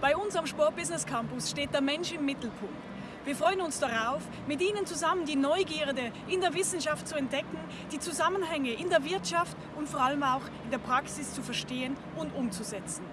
Bei uns am Sport Business Campus steht der Mensch im Mittelpunkt. Wir freuen uns darauf, mit Ihnen zusammen die Neugierde in der Wissenschaft zu entdecken, die Zusammenhänge in der Wirtschaft und vor allem auch in der Praxis zu verstehen und umzusetzen.